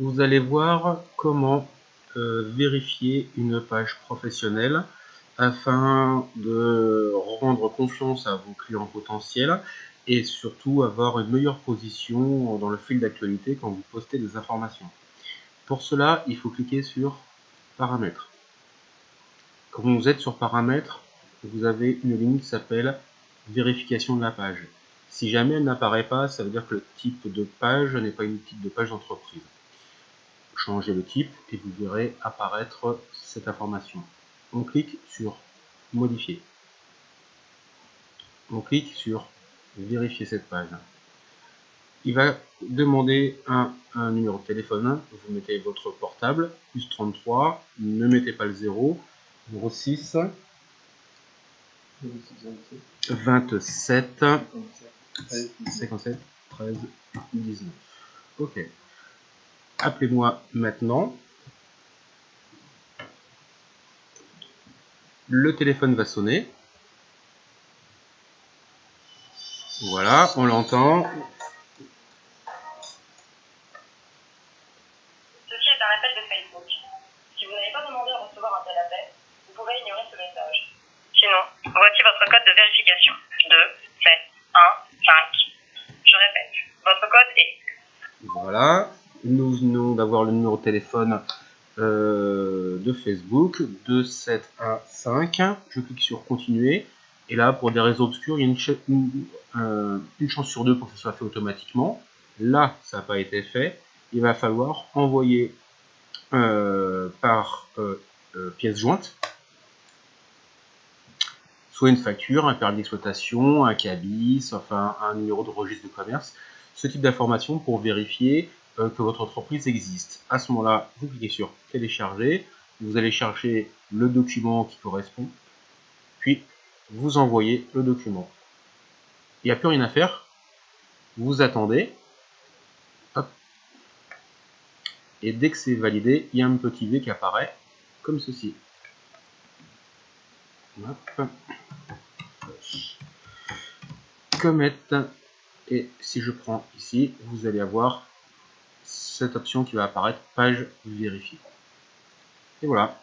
vous allez voir comment euh, vérifier une page professionnelle afin de rendre confiance à vos clients potentiels et surtout avoir une meilleure position dans le fil d'actualité quand vous postez des informations. Pour cela, il faut cliquer sur Paramètres. Quand vous êtes sur Paramètres, vous avez une ligne qui s'appelle Vérification de la page. Si jamais elle n'apparaît pas, ça veut dire que le type de page n'est pas une type de page d'entreprise. Changez le type et vous verrez apparaître cette information. On clique sur Modifier. On clique sur Vérifier cette page. Il va demander un, numéro de téléphone. Vous mettez votre portable, plus 33, ne mettez pas le 0, 06 27 57 13 19. Ok. Appelez-moi maintenant. Le téléphone va sonner. Voilà, on l'entend. Ceci est un appel de Facebook. Si vous n'avez pas demandé à recevoir un tel appel, vous pouvez ignorer ce message. Sinon, voici votre code de vérification. 2, 7, 1, 5. Je répète, votre code est Voilà, nous venons d'avoir le numéro de téléphone euh, de Facebook, 2715. Je clique sur continuer. Et là, pour des réseaux obscurs, il y a euh, une chance sur deux pour que ce soit fait automatiquement. Là, ça n'a pas été fait. Il va falloir envoyer euh, par pièce jointe soit une facture, un permis d'exploitation, un cabis, enfin un numéro de registre de commerce, ce type d'informations pour vérifier que votre entreprise existe. À ce moment-là, vous cliquez sur télécharger, vous allez chercher le document qui correspond, puis vous envoyez le document. Il n'y a plus rien à faire, vous attendez, et dès que c'est validé, il y a un petit V qui apparaît, comme ceci. Hop. Et si je prends ici, vous allez avoir cette option qui va apparaître, page vérifiée. Et voilà.